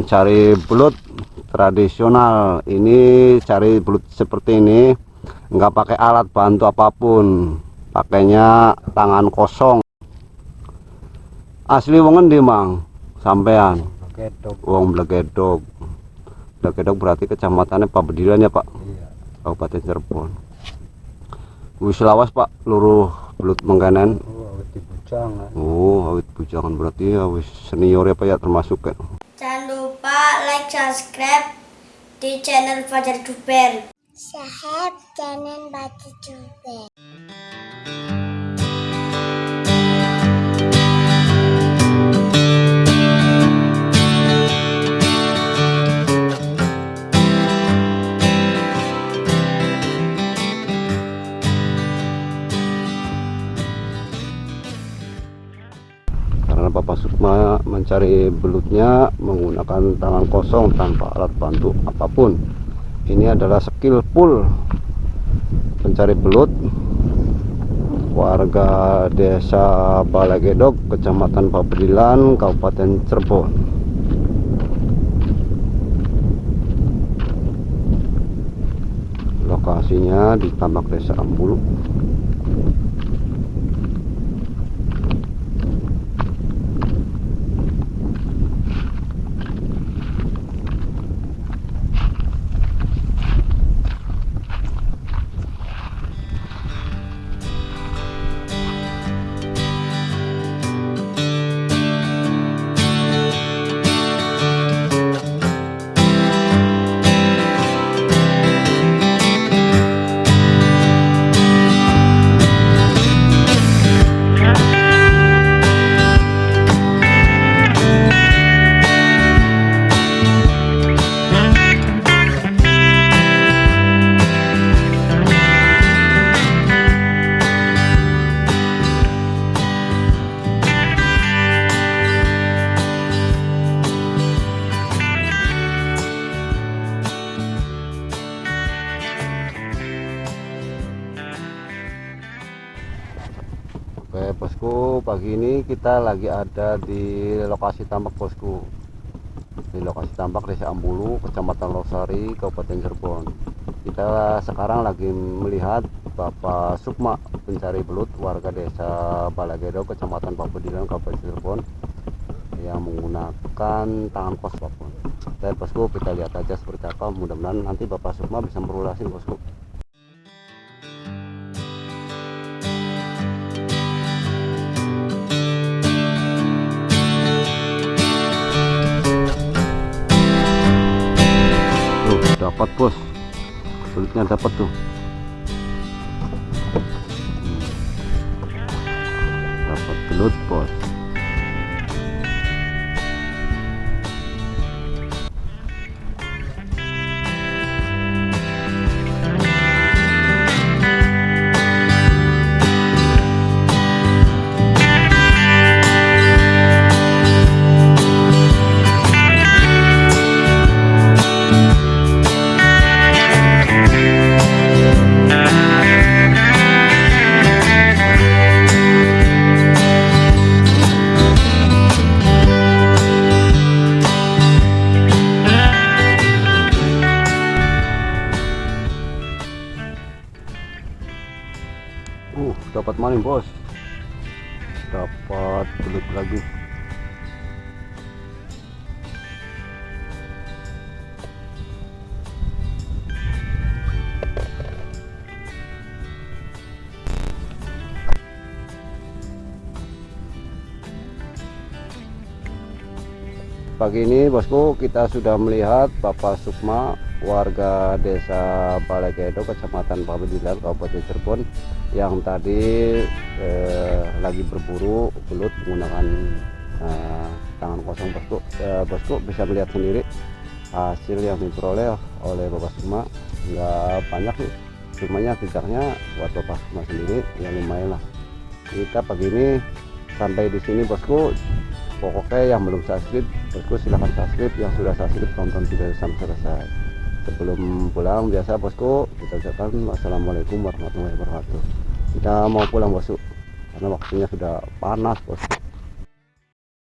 mencari belut tradisional ini cari belut seperti ini nggak pakai alat bantu apa pun pakainya tangan kosong. Asli wongen di mang? Sampean? Wong blegedog. Blegedog berarti kecamatannya Pak Bedilan ya Pak? Iya. Kabupaten Cirebon. Wis lawas Pak luruh belut mengkanan oh awet oh awit bujangan berarti ya wis senior ya Pak ya termasuk kan like, subscribe di channel Fajar Duper. Sahab jangan batu juga. Bapak Sukma mencari belutnya menggunakan tangan kosong tanpa alat bantu apa pun. Ini adalah skill full. Pencari belut warga desa Balagedok kecamatan Papedilan Kabupaten Cirebon. Lokasinya di tambak desa Ambulu bosku pagi ini kita lagi ada di lokasi tambak bosku. Di lokasi tambak desa Ambulu kecamatan Losari Kabupaten Cirebon. Kita sekarang lagi melihat Bapak Sukma pencari belut warga desa Balagedo kecamatan Papedilan Kabupaten Cirebon yang menggunakan tangan kos bosku dan bosku kita lihat aja seperti apa. Mudah-mudahan nanti Bapak Sukma bisa merulasin bosku dapat bos. Belutnya dapat tuh. Hmm. dapat belut bos uh dapat maling bos. Dapat belut lagi pagi ini bosku kita sudah melihat Bapak Sukma warga desa Balegedo kecamatan Pabedilan Kabupaten Cirebon yang tadi eh, lagi berburu belut menggunakan eh, tangan kosong bosku. Eh, bosku bisa melihat sendiri hasil yang diperoleh oleh Bapak Sukma. Nggak banyak nih cumanya jejaknya buat Bapak Sukma sendiri yang lumayan lah. Kita pagi ini sampai di sini bosku pokoknya yang belum subscribe bosku silahkan subscribe. Yang sudah subscribe tonton video sampai selesai. Sebelum pulang biasa bosku kita ucapkan wassalamualaikum warahmatullahi wabarakatuh. Kita mau pulang bosku karena waktunya sudah panas bosku